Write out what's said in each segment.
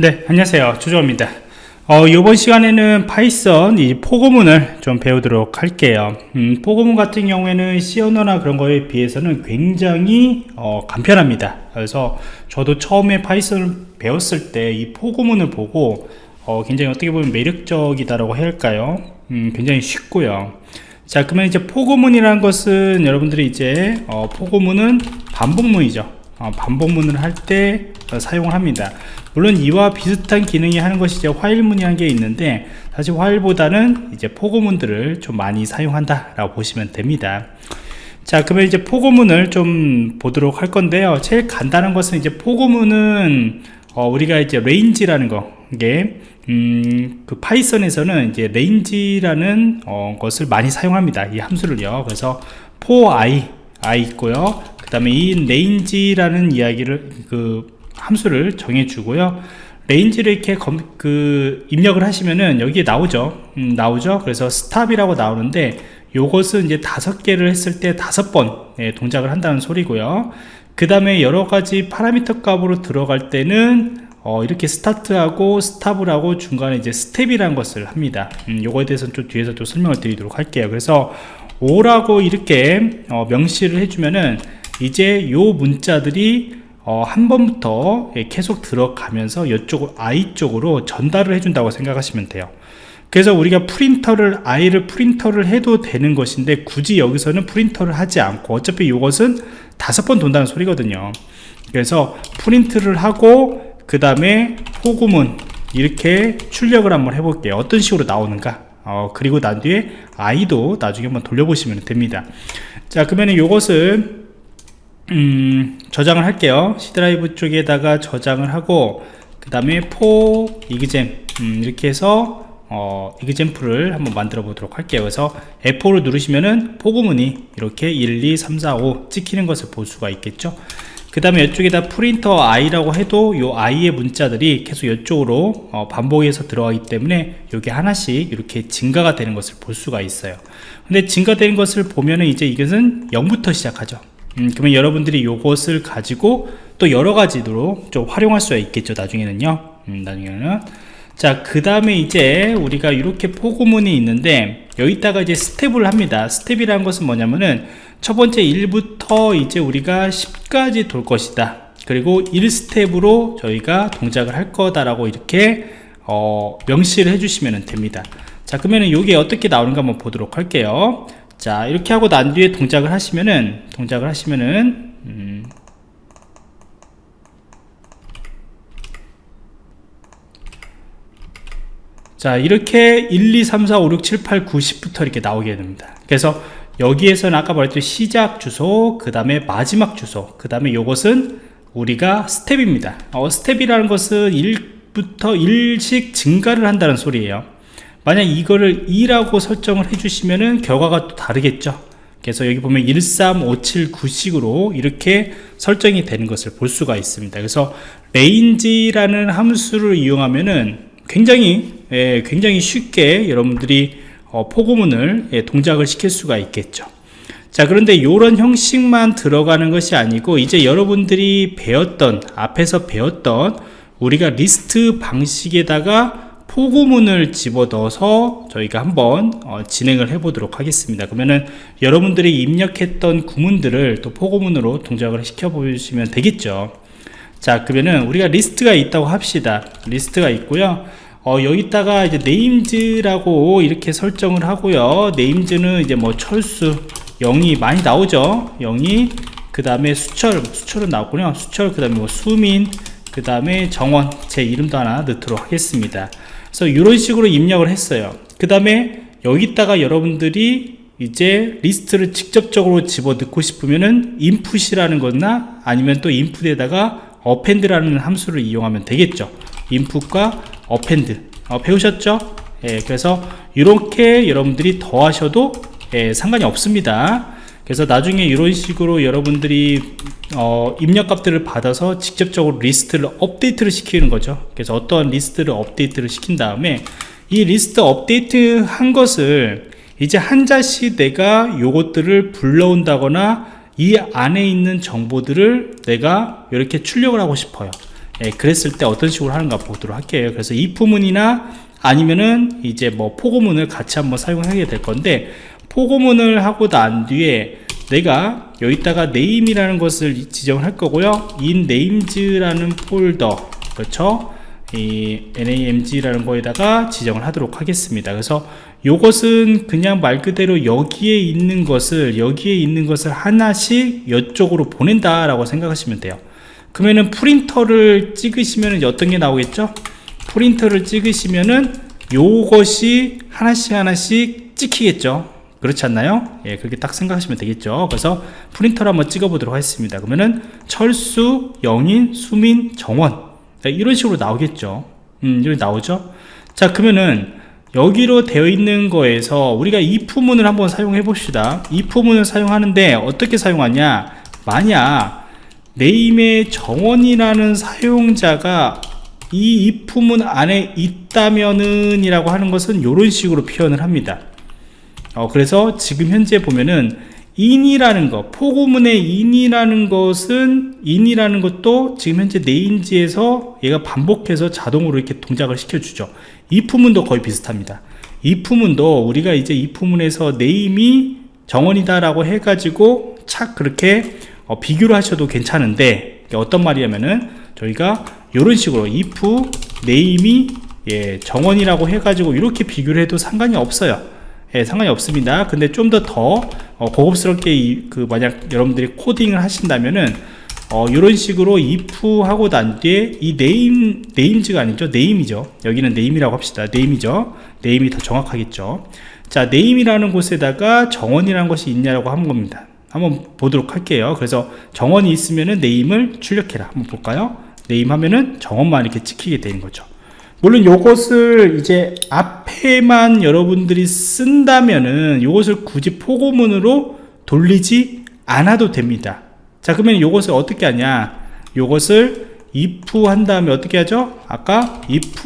네 안녕하세요. 조조입니다. 어, 이번 시간에는 파이썬 이 포고문을 좀 배우도록 할게요. 음, 포고문 같은 경우에는 C 언어나 그런 거에 비해서는 굉장히 어, 간편합니다. 그래서 저도 처음에 파이썬을 배웠을 때 이 포고문을 보고 어, 굉장히 어떻게 보면 매력적이다라고 해야 할까요? 음, 굉장히 쉽고요. 자 그러면 이제 포고문이라는 것은 여러분들이 이제 어, 포고문은 반복문이죠. 어, 반복문을 할때 어, 사용을 합니다. 물론 이와 비슷한 기능이 하는 것이 이제 while문이라는 게 있는데 사실 while보다는 이제 포고문들을 좀 많이 사용한다 라고 보시면 됩니다. 자 그러면 이제 포고문을 좀 보도록 할 건데요. 제일 간단한 것은 이제 포고문은 어, 우리가 이제 range라는 거 이게 음, 그 파이썬에서는 이제 range라는 어, 것을 많이 사용합니다. 이 함수를요. 그래서 for i in 있고요. 그 다음에 이 range라는 이야기를 그 함수를 정해 주고요. range를 이렇게 검, 그 입력을 하시면은 여기에 나오죠. 음, 나오죠. 그래서 stop이라고 나오는데 요것은 이제 다섯 개를 했을 때 다섯 번 예, 동작을 한다는 소리고요. 그 다음에 여러가지 파라미터 값으로 들어갈 때는 어, 이렇게 start하고 stop을 하고 중간에 이제 step이라는 것을 합니다. 음, 요거에 대해서는 좀 뒤에서 또 설명을 드리도록 할게요. 그래서 5라고 이렇게 어, 명시를 해주면은 이제 요 문자들이 어, 한 번부터 예, 계속 들어가면서 이쪽 i 쪽으로 전달을 해준다고 생각하시면 돼요. 그래서 우리가 프린터를 i를 프린터를 해도 되는 것인데 굳이 여기서는 프린터를 하지 않고 어차피 이것은 다섯 번 돈다는 소리거든요. 그래서 프린트를 하고 그 다음에 호구문 이렇게 출력을 한번 해볼게요. 어떤 식으로 나오는가? 어, 그리고 난 뒤에 i도 나중에 한번 돌려보시면 됩니다. 자 그러면 이것을 음, 저장을 할게요. C 드라이브 쪽에다가 저장을 하고 그 다음에 for exam 음, 이렇게 해서 어, example을 한번 만들어 보도록 할게요. 그래서 F4를 누르시면은 for 구문이 이렇게 1, 2, 3, 4, 5 찍히는 것을 볼 수가 있겠죠. 그 다음에 이쪽에다 print i라고 해도 이 i의 문자들이 계속 이쪽으로 어, 반복해서 들어가기 때문에 이게 하나씩 이렇게 증가가 되는 것을 볼 수가 있어요. 근데 증가되는 것을 보면은 이제 이것은 0부터 시작하죠 음, 그러면 여러분들이 이것을 가지고 또 여러 가지로 좀 활용할 수가 있겠죠 나중에는요? 음, 나중에는. 자 그 다음에 이제 우리가 이렇게 포고문이 있는데 여기다가 이제 step을 합니다. step이라는 것은 뭐냐면은 첫 번째 1부터 이제 우리가 10까지 돌 것이다. 그리고 1 step으로 저희가 동작을 할 거다라고 이렇게 어, 명시를 해주시면 됩니다. 자 그러면 이게 어떻게 나오는가 한번 보도록 할게요 자 이렇게 하고 난 뒤에 동작을 하시면은 동작을 하시면은 음. 자 이렇게 1 2 3 4 5 6 7 8 9 10부터 이렇게 나오게 됩니다. 그래서 여기에서는 아까 말했던 시작 주소 그 다음에 마지막 주소 그 다음에 이것은 우리가 step입니다. 어, step이라는 것은 1부터 1씩 증가를 한다는 소리예요 만약 이거를 2라고 설정을 해주시면은 결과가 또 다르겠죠. 그래서 여기 보면 13579식으로 이렇게 설정이 되는 것을 볼 수가 있습니다. 그래서 range라는 함수를 이용하면은 굉장히 예, 굉장히 쉽게 여러분들이 어, 포고문을 예, 동작을 시킬 수가 있겠죠. 자 그런데 이런 형식만 들어가는 것이 아니고 이제 여러분들이 배웠던 앞에서 배웠던 우리가 리스트 방식에다가 for 구문을 집어넣어서 저희가 한번 어, 진행을 해 보도록 하겠습니다. 그러면은 여러분들이 입력했던 구문들을 또 for 구문으로 동작을 시켜 보시면 되겠죠? 자 그러면은 우리가 리스트가 있다고 합시다. 리스트가 있고요. 어, 여기다가 이제 names라고 이렇게 설정을 하고요. names는 이제 뭐 철수 영희 많이 나오죠? 영희 그 다음에 수철 수철은 나왔군요. 수철 그 다음에 뭐 수민 그 다음에 정원 제 이름도 하나 넣도록 하겠습니다 그래서 이런 식으로 입력을 했어요. 그 다음에 여기다가 여러분들이 이제 리스트를 직접적으로 집어 넣고 싶으면은 input이라는 거나 아니면 또 input에다가 append라는 함수를 이용하면 되겠죠. input과 append. 어, 배우셨죠? 예, 그래서 이렇게 여러분들이 더하셔도 예, 상관이 없습니다 그래서 나중에 이런 식으로 여러분들이 어, 입력값들을 받아서 직접적으로 리스트를 업데이트를 시키는 거죠. 그래서 어떠한 리스트를 업데이트를 시킨 다음에 이 리스트 업데이트 한 것을 이제 한자씩 내가 요것들을 불러온다거나 이 안에 있는 정보들을 내가 이렇게 출력을 하고 싶어요. 예, 그랬을 때 어떤 식으로 하는가 보도록 할게요. 그래서 if문이나 아니면은 이제 뭐 포고문을 같이 한번 사용하게 될 건데 포고문을 하고 난 뒤에 내가 여기다가 name이라는 것을 지정을 할 거고요. in names라는 폴더 그렇죠? 이 namg라는 거에다가 지정을 하도록 하겠습니다. 그래서 이것은 그냥 말 그대로 여기에 있는 것을 여기에 있는 것을 하나씩 이쪽으로 보낸다 라고 생각하시면 돼요. 그러면은 프린터를 찍으시면 어떤 게 나오겠죠? 프린터를 찍으시면은 요것이 하나씩 하나씩 찍히겠죠 그렇지 않나요? 예, 그렇게 딱 생각하시면 되겠죠. 그래서 프린터를 한번 찍어 보도록 하겠습니다. 그러면은 철수, 영인, 수민, 정원 이런 식으로 나오겠죠. 음, 이렇게 나오죠. 자, 그러면은 여기로 되어 있는 거에서 우리가 if문을 한번 사용해 봅시다. if문을 사용하는데 어떻게 사용하냐? 만약 name의 정원이라는 사용자가 이 if문 안에 있다면은 이라고 하는 것은 이런 식으로 표현을 합니다. 어, 그래서 지금 현재 보면은 in이라는 것 포고문의 in이라는 것은 in이라는 것도 지금 현재 names에서 얘가 반복해서 자동으로 이렇게 동작을 시켜주죠. if문도 거의 비슷합니다. if문도 우리가 이제 if문에서 name이 정원이다 라고 해가지고 착 그렇게 어, 비교를 하셔도 괜찮은데 어떤 말이냐면은 저희가 이런 식으로 if name이 예, 정원이라고 해가지고 이렇게 비교를 해도 상관이 없어요 예, 상관이 없습니다. 근데 좀 더더 더, 어, 고급스럽게 이, 그 만약 여러분들이 코딩을 하신다면은 어, 이런 식으로 if 하고 난 뒤에 이 name names가 아니죠? name이죠. 여기는 name이라고 합시다. name이죠. name이 더 정확하겠죠. 자 name이라는 곳에다가 정원이라는 것이 있냐라고 한 겁니다. 한번 보도록 할게요. 그래서 정원이 있으면은 name을 출력해라. 한번 볼까요? name 하면은 정원만 이렇게 찍히게 되는 거죠 물론 요것을 이제 앞에만 여러분들이 쓴다면은 요것을 굳이 포고문으로 돌리지 않아도 됩니다. 자 그러면 요것을 어떻게 하냐? 요것을 if 한 다음에 어떻게 하죠? 아까 if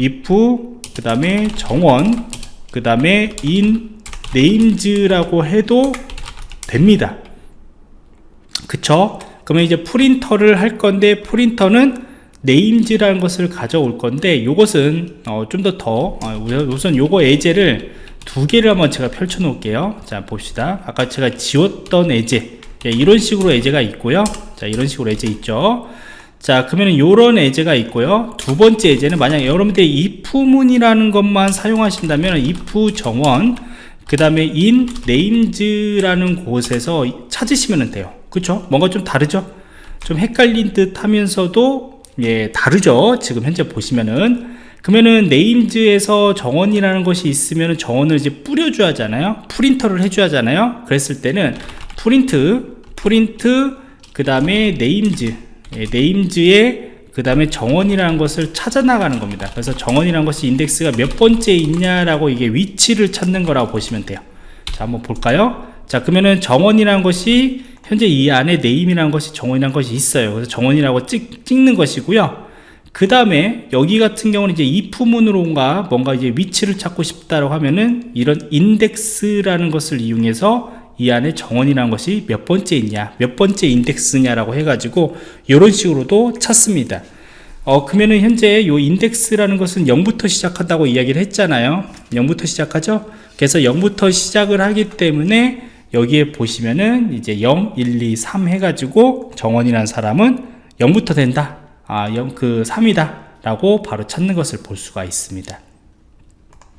if 그 다음에 정원 그 다음에 in names라고 해도 됩니다. 그쵸? 그러면 이제 프린터를 할 건데 프린터는 네임즈라는 것을 가져올 건데 이것은 어, 좀더더 어, 우선 요거 예제를 두 개를 한번 제가 펼쳐 놓을게요. 자 봅시다. 아까 제가 지웠던 예제. 예, 이런 식으로 예제가 있고요. 자 이런 식으로 예제 있죠. 자 그러면 요런 예제가 있고요. 두 번째 예제는 만약 여러분들이 if문이라는 것만 사용하신다면 if 정원 그 다음에 in names라는 곳에서 찾으시면 돼요. 그쵸? 뭔가 좀 다르죠? 좀 헷갈린 듯 하면서도 예, 다르죠. 지금 현재 보시면은. 그러면은 네임즈에서 정원이라는 것이 있으면 정원을 이제 뿌려줘야 하잖아요. 프린터를 해줘야 하잖아요. 그랬을 때는 프린트, 프린트, 그 다음에 names, 예, names에 그 다음에 정원이라는 것을 찾아 나가는 겁니다. 그래서 정원이라는 것이 인덱스가 몇 번째 있냐라고 이게 위치를 찾는 거라고 보시면 돼요. 자, 한번 볼까요? 자, 그러면은 정원이라는 것이 현재 이 안에 name이라는 것이 정원이라는 것이 있어요. 그래서 정원이라고 찍, 찍는 것이고요. 그 다음에 여기 같은 경우는 이제 if문으로가 뭔가 이제 위치를 찾고 싶다고 하면은 이런 인덱스라는 것을 이용해서 이 안에 정원이라는 것이 몇 번째 있냐 몇 번째 인덱스냐라고 해가지고 이런 식으로도 찾습니다. 어 그러면은 현재 이 인덱스라는 것은 0부터 시작한다고 이야기를 했잖아요. 0부터 시작하죠? 그래서 0부터 시작을 하기 때문에 여기에 보시면은 이제 0, 1, 2, 3 해가지고 정원이라는 사람은 0부터 된다. 아, 0, 그 3이다. 라고 바로 찾는 것을 볼 수가 있습니다.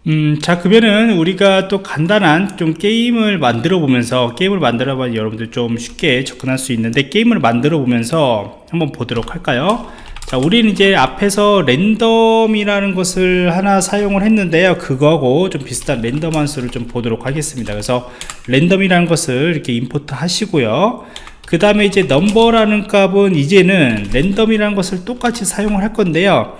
음, 자, 그러면은 우리가 또 간단한 좀 게임을 만들어 보면서, 게임을 만들어 보면 여러분들 좀 쉽게 접근할 수 있는데, 게임을 만들어 보면서 한번 보도록 할까요? 자 우리는 이제 앞에서 랜덤이라는 것을 하나 사용을 했는데요. 그거하고 좀 비슷한 랜덤 함수를 좀 보도록 하겠습니다. 그래서 랜덤이라는 것을 이렇게 임포트 하시고요. 그 다음에 이제 넘버라는 값은 이제는 랜덤이라는 것을 똑같이 사용을 할 건데요.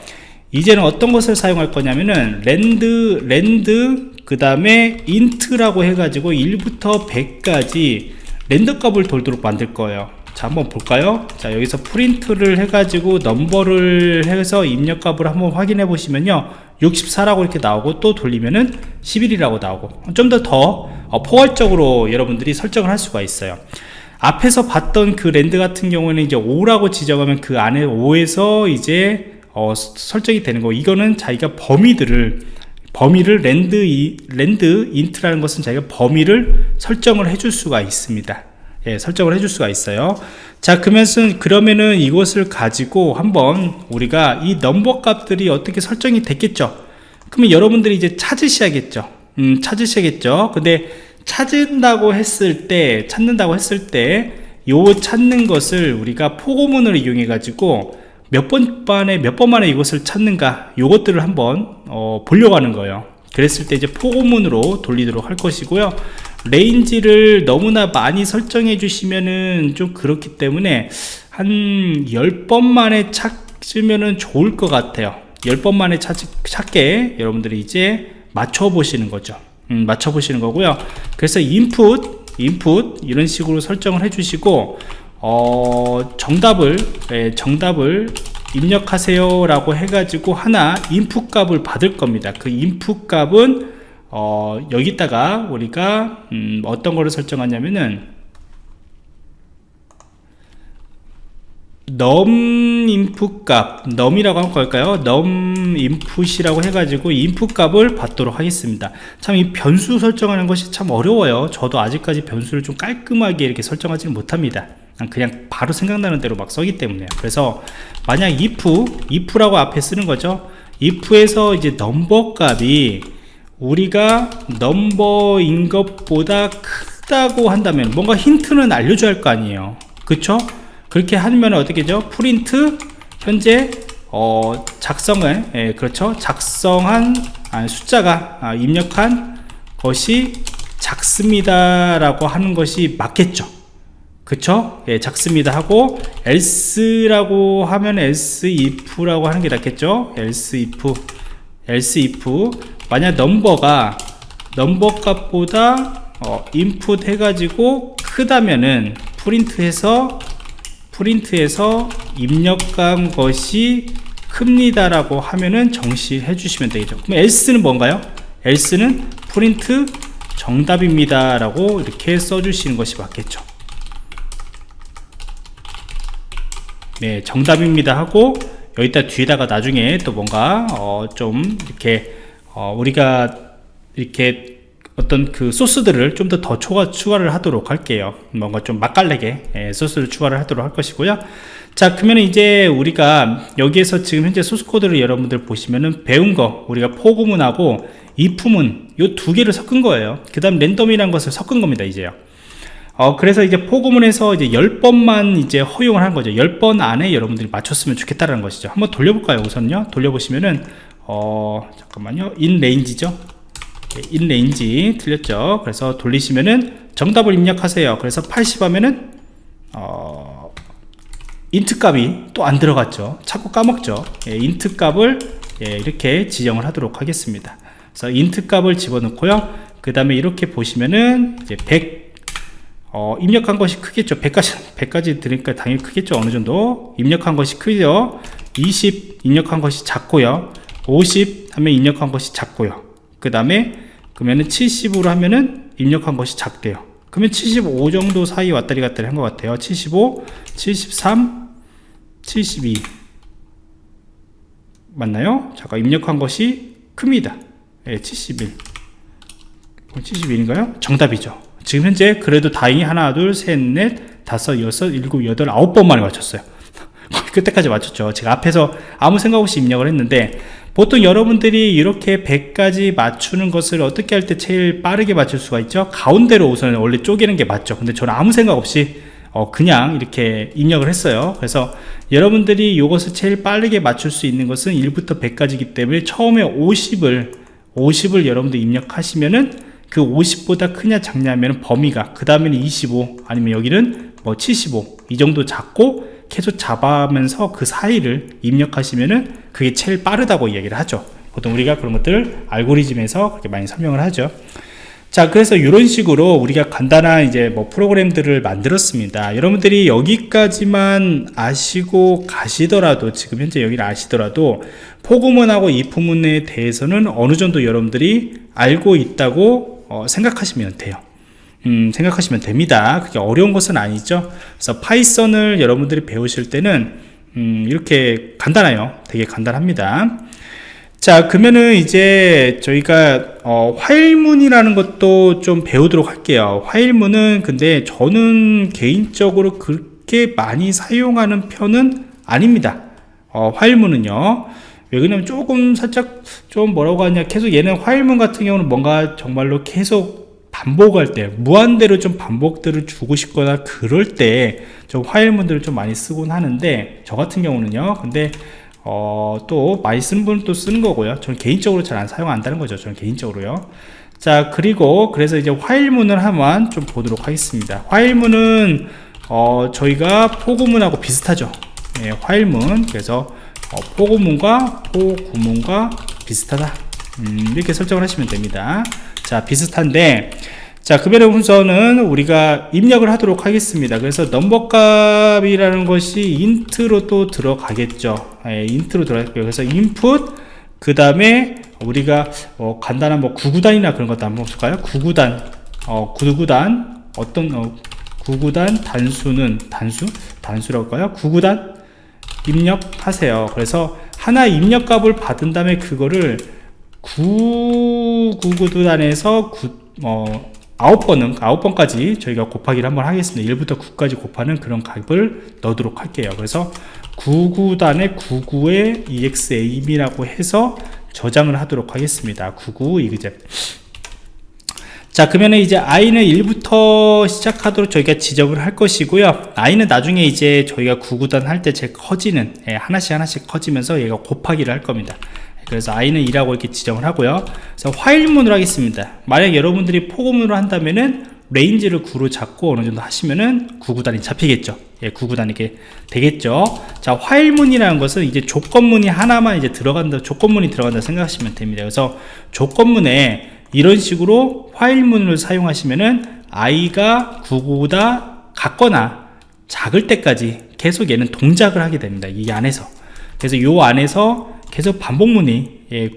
이제는 어떤 것을 사용할 거냐면은 rand rand 그 다음에 int라고 해가지고 1부터 100까지 랜덤 값을 돌도록 만들 거예요 자 한번 볼까요? 자 여기서 프린트를 해가지고 넘버를 해서 입력값을 한번 확인해 보시면요. 64라고 이렇게 나오고 또 돌리면은 11이라고 나오고 좀 더더 더 어, 포괄적으로 여러분들이 설정을 할 수가 있어요. 앞에서 봤던 그 rand 같은 경우에는 이제 5라고 지정하면 그 안에 5에서 이제 어, 설정이 되는 거. 이거는 자기가 범위들을 범위를 rand 이, rand int라는 것은 자기가 범위를 설정을 해줄 수가 있습니다 예, 설정을 해줄 수가 있어요. 자 그러면 그러면은 이것을 가지고 한번 우리가 이 넘버 값들이 어떻게 설정이 됐겠죠? 그러면 여러분들이 이제 찾으셔야겠죠. 음, 찾으셔야겠죠. 근데 찾는다고 했을 때 찾는다고 했을 때 요 찾는 것을 우리가 포고문을 이용해 가지고 몇번 만에 몇 번 만에 이것을 찾는가 요것들을 한번 어, 보려고 하는 거예요. 그랬을 때 이제 포고문으로 돌리도록 할 것이고요 range를 너무나 많이 설정해 주시면은 좀 그렇기 때문에 한 10번 만에 찾으면은 좋을 것 같아요. 10번 만에 찾, 찾게 여러분들이 이제 맞춰 보시는 거죠. 음, 맞춰 보시는 거고요. 그래서 인풋 인풋 이런 식으로 설정을 해 주시고 어, 정답을 예, 정답을 입력하세요 라고 해가지고 하나 인풋 값을 받을 겁니다. 그 인풋 값은 어, 여기다가 우리가 음, 어떤 거를 설정하냐면은 넘 인풋 값 넘이라고 한 걸까요? 넘 인풋이라고 해가지고 인풋 값을 받도록 하겠습니다. 참 이 변수 설정하는 것이 참 어려워요. 저도 아직까지 변수를 좀 깔끔하게 이렇게 설정하지는 못합니다. 그냥 바로 생각나는 대로 막 써기 때문에. 그래서 만약 if if라고 앞에 쓰는 거죠. if에서 이제 넘버 값이 우리가 넘버인 것보다 크다고 한다면 뭔가 힌트는 알려줘야 할 거 아니에요. 그쵸? 그렇게 하면 어떻게 죠? 프린트 현재 어, 작성을 예, 그렇죠? 작성한 아, 숫자가 아, 입력한 것이 작습니다 라고 하는 것이 맞겠죠. 그쵸? 예, 작습니다 하고 else라고 하면 else if라고 하는 게 낫겠죠? else if else if 만약 넘버가 넘버 값보다 어, 인풋 해가지고 크다면은 프린트해서 프린트에서 입력한 것이 큽니다 라고 하면은 정시해 주시면 되겠죠. 그럼 else는 뭔가요? else는 프린트 정답입니다 라고 이렇게 써주시는 것이 맞겠죠. 네 정답입니다 하고 여기다 뒤에다가 나중에 또 뭔가 어, 좀 이렇게 어, 우리가 이렇게 어떤 그 소스들을 좀 더 더 추가, 추가를 하도록 할게요. 뭔가 좀 맛깔나게 예, 소스를 추가를 하도록 할 것이고요. 자 그러면 이제 우리가 여기에서 지금 현재 소스 코드를 여러분들 보시면은 배운 거 우리가 포구문하고 if문은 이 두 개를 섞은 거예요. 그 다음 랜덤이라는 것을 섞은 겁니다 이제요. 어, 그래서 이제 for 구문에서 이제 10번만 이제 허용을 한 거죠. 10번 안에 여러분들이 맞췄으면 좋겠다는 것이죠. 한번 돌려볼까요 우선요? 돌려보시면은 어 잠깐만요. in range죠? in range 틀렸죠? 그래서 돌리시면은 정답을 입력하세요. 그래서 80 하면은 어, int 값이 또 안 들어갔죠? 자꾸 까먹죠? 예, int 값을 예, 이렇게 지정을 하도록 하겠습니다. 그래서 int 값을 집어넣고요. 그 다음에 이렇게 보시면은 이제 100 어, 입력한 것이 크겠죠? 100까지 100까지 드니까 당연히 크겠죠? 어느 정도? 입력한 것이 크죠? 20 입력한 것이 작고요 50 하면 입력한 것이 작고요. 그 다음에 그러면은 70으로 하면은 입력한 것이 작대요. 그러면 75 정도 사이 왔다리 갔다리 한 것 같아요. 75 73 72 맞나요? 잠깐 입력한 것이 큽니다. 예, 71 71인가요? 정답이죠. 지금 현재 그래도 다행히 하나 둘셋넷 다섯 여섯 일곱 여덟 아홉 번 만에 맞췄어요. 그때까지 맞췄죠. 제가 앞에서 아무 생각 없이 입력을 했는데 보통 여러분들이 이렇게 100까지 맞추는 것을 어떻게 할 때 제일 빠르게 맞출 수가 있죠? 가운데로 우선 원래 쪼개는 게 맞죠. 근데 저는 아무 생각 없이 어 그냥 이렇게 입력을 했어요. 그래서 여러분들이 이것을 제일 빠르게 맞출 수 있는 것은 1부터 100까지기 때문에 처음에 50을 50을 여러분들 입력하시면은 그 50보다 크냐 작냐면 범위가 그 다음에는 25 아니면 여기는 뭐 75 이 정도 잡고 계속 잡아면서 그 사이를 입력하시면은 그게 제일 빠르다고 이야기를 하죠. 보통 우리가 그런 것들 알고리즘에서 그렇게 많이 설명을 하죠. 자 그래서 이런 식으로 우리가 간단한 이제 뭐 프로그램들을 만들었습니다. 여러분들이 여기까지만 아시고 가시더라도 지금 현재 여기를 아시더라도 포구문하고 이프문에 대해서는 어느 정도 여러분들이 알고 있다고 어, 생각하시면 돼요 음, 생각하시면 됩니다. 그게 어려운 것은 아니죠. 그래서 파이썬을 여러분들이 배우실 때는 음, 이렇게 간단해요. 되게 간단합니다. 자 그러면은 이제 저희가 어, 화일문이라는 것도 좀 배우도록 할게요. 화일문은 근데 저는 개인적으로 그렇게 많이 사용하는 편은 아닙니다. 어, 화일문은요. 왜 그러냐면 조금 살짝 좀 뭐라고 하냐. 계속 얘는 화일문 같은 경우는 뭔가 정말로 계속 반복할 때 무한대로 좀 반복들을 주고 싶거나 그럴 때 좀 화일문들을 좀 많이 쓰곤 하는데 저 같은 경우는요. 근데 어, 또 많이 쓰는 분은 또 쓰는 거고요. 저는 개인적으로 잘 안 사용한다는 거죠. 저는 개인적으로요. 자 그리고 그래서 이제 while문을 한번 좀 보도록 하겠습니다. while문은 어, 저희가 for 구문하고 비슷하죠. 예, while문. 그래서 어, 포구문과 포구문과 비슷하다. 음, 이렇게 설정을 하시면 됩니다 자 비슷한데 자 급여의 순서는 우리가 입력을 하도록 하겠습니다. 그래서 넘버 값이라는 것이 int로 또 들어가겠죠. 예, int로 들어갈게요. 그래서 인풋 그 다음에 우리가 어, 간단한 뭐 구구단이나 그런 것도 한번 볼까요? 구구단. 어, 구구단. 어떤 어, 구구단 단수는 단수? 단수라고 할까요? 구구단. 입력하세요. 그래서 하나 입력값을 받은 다음에 그거를 9구구단에서 9, 어, 9번은 9번까지 저희가 곱하기를 한번 하겠습니다. 1부터 9까지 곱하는 그런 값을 넣도록 할게요. 그래서 99단에 99의 exam이라고 해서 저장을 하도록 하겠습니다. 99 이그제. 자 그러면 이제 i는 1부터 시작하도록 저희가 지정을 할 것이고요. i는 나중에 이제 저희가 99단 할 때 제 커지는 예, 하나씩 하나씩 커지면서 얘가 곱하기를 할 겁니다 그래서 i는 2라고 이렇게 지정을 하고요. 그래서 while문으로 하겠습니다. 만약 여러분들이 포고문으로 한다면은 range를 9로 잡고 어느 정도 하시면은 9구단이 잡히겠죠. 예, 9구단 이렇게 되겠죠. 자 화일문이라는 것은 이제 조건문이 하나만 이제 들어간다 조건문이 들어간다 생각하시면 됩니다. 그래서 조건문에 이런 식으로 화일문을 사용하시면은 i가 9보다 같거나 작을 때까지 계속 얘는 동작을 하게 됩니다. 이 안에서. 그래서 이 안에서 계속 반복문이 예,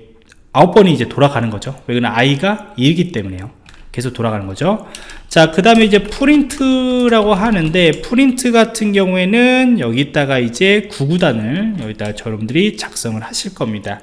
9번이 이제 돌아가는 거죠. 왜냐면 i가 2이기 때문에요. 계속 돌아가는 거죠. 자그 다음에 이제 프린트라고 하는데 프린트 같은 경우에는 여기다가 이제 구구단을 여기다 여러분들이 작성을 하실 겁니다.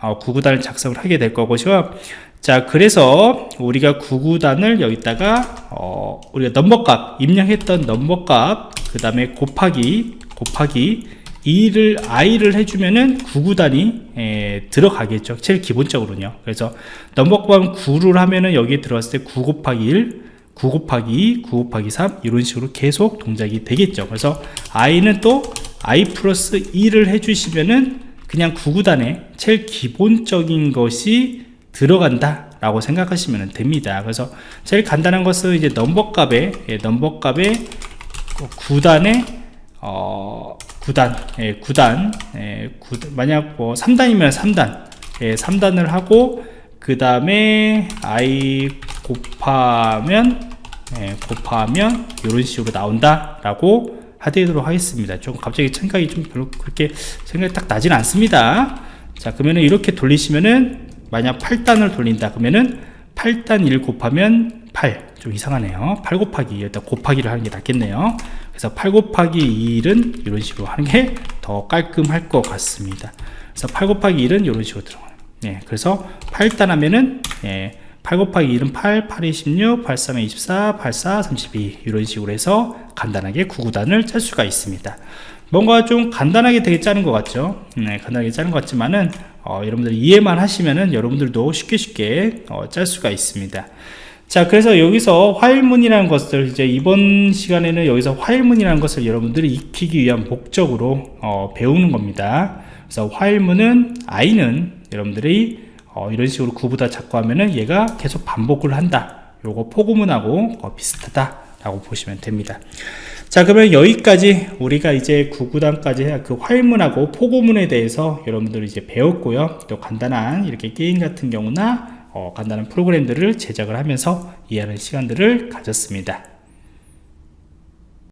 어, 구구단을 작성을 하게 될 거고요. 자 그래서 우리가 구구단을 여기다가 어, 우리가 넘버값 입력했던 넘버값 그 다음에 곱하기 곱하기 2를 i를 해주면은 9구단이 에, 들어가겠죠. 제일 기본적으로는요. 그래서 넘버값 9를 하면은 여기에 들어갔을 때 9 곱하기 1 9 곱하기 2 9 곱하기 3 이런 식으로 계속 동작이 되겠죠. 그래서 i는 또 i 플러스 2를 해주시면은 그냥 9구단에 제일 기본적인 것이 들어간다 라고 생각하시면 됩니다. 그래서 제일 간단한 것은 이제 넘버값에 예, 넘버값에 9단에 어, 9단 예, 9단 예, 9, 만약 뭐 3단이면 3단 예, 3단을 하고 그 다음에 i 곱하면 예, 곱하면 이런 식으로 나온다 라고 하도록 하겠습니다. 좀 갑자기 생각이 좀 별로 그렇게 생각이 딱 나진 않습니다. 자 그러면은 이렇게 돌리시면은 만약 8단을 돌린다. 그러면은 8단 1 곱하면 8 좀 이상하네요. 8 곱하기 일단 곱하기를 하는 게 낫겠네요. 그래서 8 곱하기 1은 이런 식으로 하는 게 더 깔끔할 것 같습니다. 그래서 8 곱하기 1은 이런 식으로 들어가요. 예, 그래서 8단 하면은 예, 8 곱하기 1은 8, 8 2 16, 8 3 24, 8 4 32 이런 식으로 해서 간단하게 9구단을 짤 수가 있습니다. 뭔가 좀 간단하게 되게 짜는 것 같죠? 네, 간단하게 짜는 것 같지만은 어, 여러분들 이해만 하시면은 여러분들도 쉽게 쉽게 어, 짤 수가 있습니다 자 그래서 여기서 화일문이라는 것을 이제 이번 시간에는 여기서 화일문이라는 것을 여러분들이 익히기 위한 목적으로 어, 배우는 겁니다. 그래서 화일문은 i는 여러분들이 어, 이런 식으로 9보다 작고 하면은 얘가 계속 반복을 한다. 요거 포구문하고 어, 비슷하다 라고 보시면 됩니다. 자 그러면 여기까지 우리가 이제 9구단까지 그 화일문하고 포구문에 대해서 여러분들 이제 배웠고요. 또 간단한 이렇게 게임 같은 경우나 어, 간단한 프로그램들을 제작을 하면서 이해하는 시간들을 가졌습니다